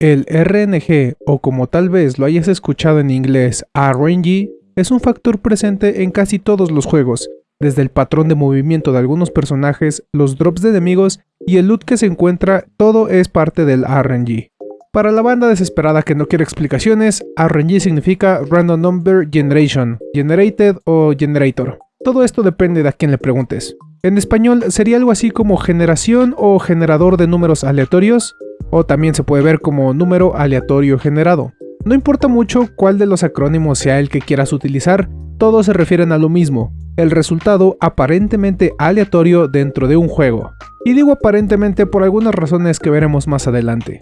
El RNG, o como tal vez lo hayas escuchado en inglés RNG, es un factor presente en casi todos los juegos, desde el patrón de movimiento de algunos personajes, los drops de enemigos y el loot que se encuentra, todo es parte del RNG. Para la banda desesperada que no quiere explicaciones, RNG significa Random Number Generation, Generated o Generator. Todo esto depende de a quién le preguntes. En español sería algo así como generación o generador de números aleatorios, o también se puede ver como número aleatorio generado. No importa mucho cuál de los acrónimos sea el que quieras utilizar, todos se refieren a lo mismo, el resultado aparentemente aleatorio dentro de un juego. Y digo aparentemente por algunas razones que veremos más adelante.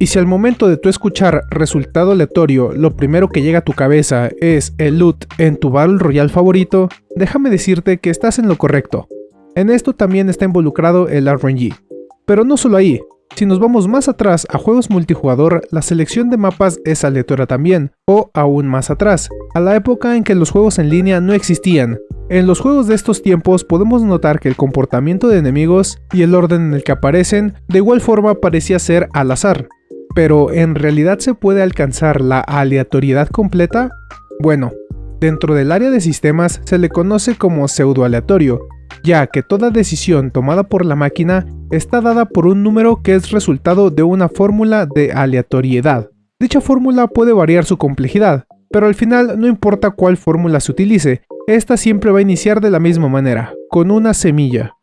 Y si al momento de tu escuchar resultado aleatorio lo primero que llega a tu cabeza es el loot en tu Battle Royale favorito, déjame decirte que estás en lo correcto. En esto también está involucrado el RNG. Pero no solo ahí, si nos vamos más atrás a juegos multijugador, la selección de mapas es aleatoria también, o aún más atrás, a la época en que los juegos en línea no existían. En los juegos de estos tiempos podemos notar que el comportamiento de enemigos y el orden en el que aparecen de igual forma parecía ser al azar, pero ¿en realidad se puede alcanzar la aleatoriedad completa? Bueno, dentro del área de sistemas se le conoce como pseudo-aleatorio, ya que toda decisión tomada por la máquina está dada por un número que es resultado de una fórmula de aleatoriedad. Dicha fórmula puede variar su complejidad, pero al final no importa cuál fórmula se utilice, esta siempre va a iniciar de la misma manera, con una semilla.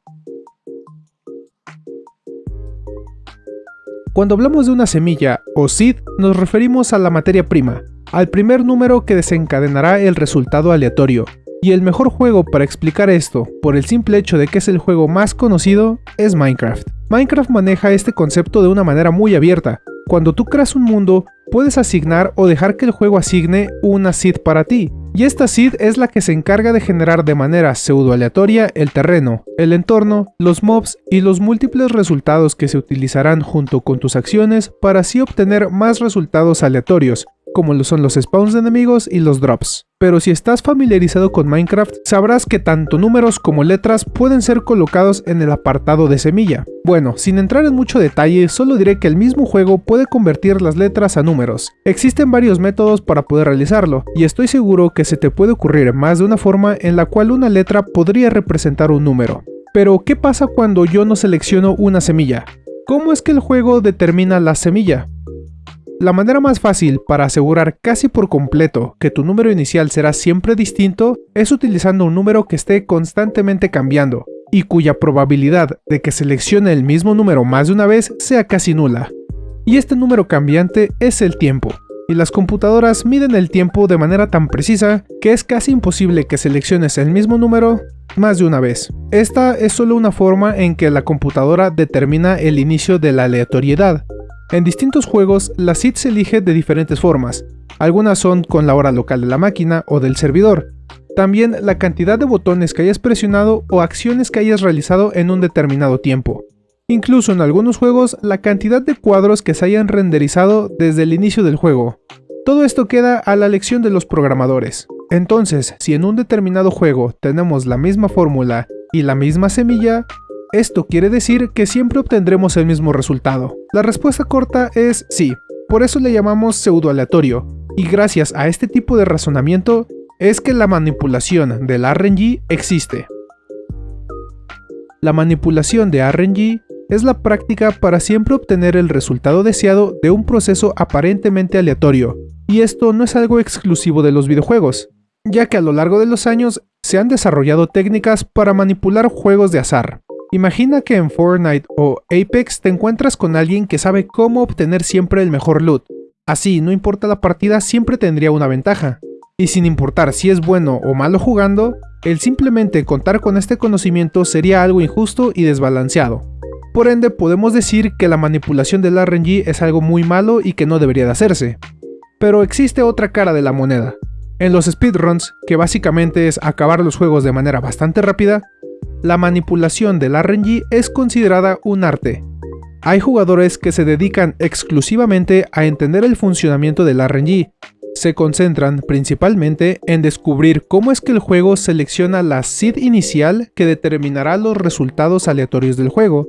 Cuando hablamos de una semilla o seed, nos referimos a la materia prima, al primer número que desencadenará el resultado aleatorio. Y el mejor juego para explicar esto, por el simple hecho de que es el juego más conocido, es Minecraft. Minecraft maneja este concepto de una manera muy abierta. Cuando tú creas un mundo, puedes asignar o dejar que el juego asigne una seed para ti, y esta seed es la que se encarga de generar de manera pseudo aleatoria el terreno, el entorno, los mobs y los múltiples resultados que se utilizarán junto con tus acciones para así obtener más resultados aleatorios, como lo son los spawns de enemigos y los drops. Pero si estás familiarizado con Minecraft, sabrás que tanto números como letras pueden ser colocados en el apartado de semilla. Bueno, sin entrar en mucho detalle, solo diré que el mismo juego puede convertir las letras a números. Existen varios métodos para poder realizarlo, y estoy seguro que se te puede ocurrir más de una forma en la cual una letra podría representar un número. Pero, ¿qué pasa cuando yo no selecciono una semilla? ¿Cómo es que el juego determina la semilla? La manera más fácil para asegurar casi por completo que tu número inicial será siempre distinto es utilizando un número que esté constantemente cambiando y cuya probabilidad de que seleccione el mismo número más de una vez sea casi nula. Y este número cambiante es el tiempo, y las computadoras miden el tiempo de manera tan precisa que es casi imposible que selecciones el mismo número más de una vez. Esta es solo una forma en que la computadora determina el inicio de la aleatoriedad, en distintos juegos, la seed se elige de diferentes formas. Algunas son con la hora local de la máquina o del servidor. También la cantidad de botones que hayas presionado o acciones que hayas realizado en un determinado tiempo. Incluso en algunos juegos, la cantidad de cuadros que se hayan renderizado desde el inicio del juego. Todo esto queda a la elección de los programadores. Entonces, si en un determinado juego tenemos la misma fórmula y la misma semilla, esto quiere decir que siempre obtendremos el mismo resultado. La respuesta corta es sí, por eso le llamamos pseudo aleatorio, y gracias a este tipo de razonamiento es que la manipulación del RNG existe. La manipulación de RNG es la práctica para siempre obtener el resultado deseado de un proceso aparentemente aleatorio, y esto no es algo exclusivo de los videojuegos, ya que a lo largo de los años se han desarrollado técnicas para manipular juegos de azar. Imagina que en Fortnite o Apex te encuentras con alguien que sabe cómo obtener siempre el mejor loot. Así, no importa la partida, siempre tendría una ventaja. Y sin importar si es bueno o malo jugando, el simplemente contar con este conocimiento sería algo injusto y desbalanceado. Por ende, podemos decir que la manipulación del RNG es algo muy malo y que no debería de hacerse. Pero existe otra cara de la moneda. En los speedruns, que básicamente es acabar los juegos de manera bastante rápida, la manipulación del RNG es considerada un arte. Hay jugadores que se dedican exclusivamente a entender el funcionamiento del RNG. Se concentran principalmente en descubrir cómo es que el juego selecciona la seed inicial que determinará los resultados aleatorios del juego.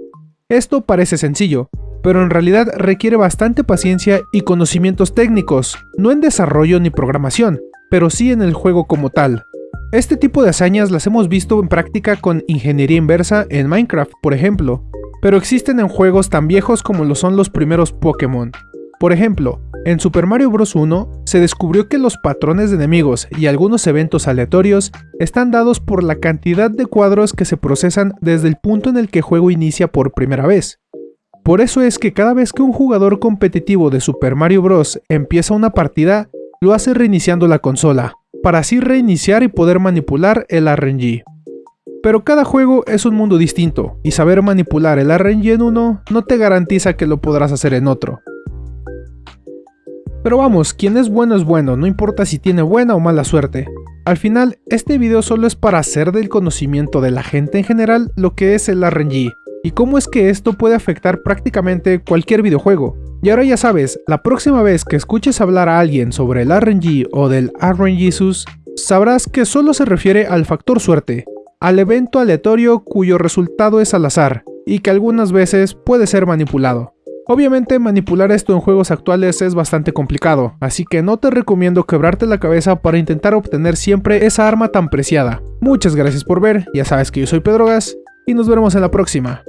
Esto parece sencillo, pero en realidad requiere bastante paciencia y conocimientos técnicos, no en desarrollo ni programación, pero sí en el juego como tal. Este tipo de hazañas las hemos visto en práctica con ingeniería inversa en Minecraft, por ejemplo, pero existen en juegos tan viejos como lo son los primeros Pokémon. Por ejemplo, en Super Mario Bros. 1 se descubrió que los patrones de enemigos y algunos eventos aleatorios están dados por la cantidad de cuadros que se procesan desde el punto en el que el juego inicia por primera vez. Por eso es que cada vez que un jugador competitivo de Super Mario Bros. empieza una partida, lo hace reiniciando la consola, para así reiniciar y poder manipular el RNG. Pero cada juego es un mundo distinto, y saber manipular el RNG en uno no te garantiza que lo podrás hacer en otro. Pero vamos, quien es bueno es bueno, no importa si tiene buena o mala suerte. Al final, este video solo es para hacer del conocimiento de la gente en general lo que es el RNG, y cómo es que esto puede afectar prácticamente cualquier videojuego. Y ahora ya sabes, la próxima vez que escuches hablar a alguien sobre el RNG o del RNGesus, sabrás que solo se refiere al factor suerte, al evento aleatorio cuyo resultado es al azar, y que algunas veces puede ser manipulado. Obviamente manipular esto en juegos actuales es bastante complicado, así que no te recomiendo quebrarte la cabeza para intentar obtener siempre esa arma tan preciada. Muchas gracias por ver, ya sabes que yo soy Pedro Gas, y nos veremos en la próxima.